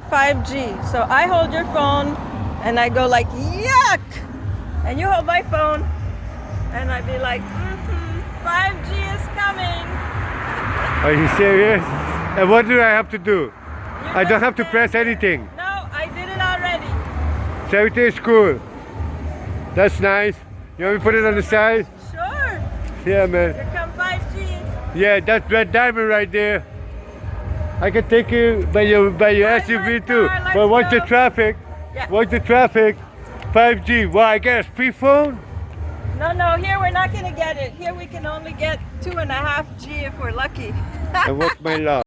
5G. So I hold your phone and I go like, yuck! And you hold my phone and I'd be like, mm-hmm, 5G is coming. Are you serious? And what do I have to do? You I don't have to press anything. No, I did it already. So everything is cool. That's nice. You want me to put it on the side? Sure. Yeah, man. Here come 5G. Yeah, that's Red Diamond right there. I can take you by your by your SUV too. car, But watch the traffic. Yeah. Watch the traffic. 5G. Well, I guess free phone. No, no, here we're not gonna get it. Here we can only get two and a half G if we're lucky. and what's my love?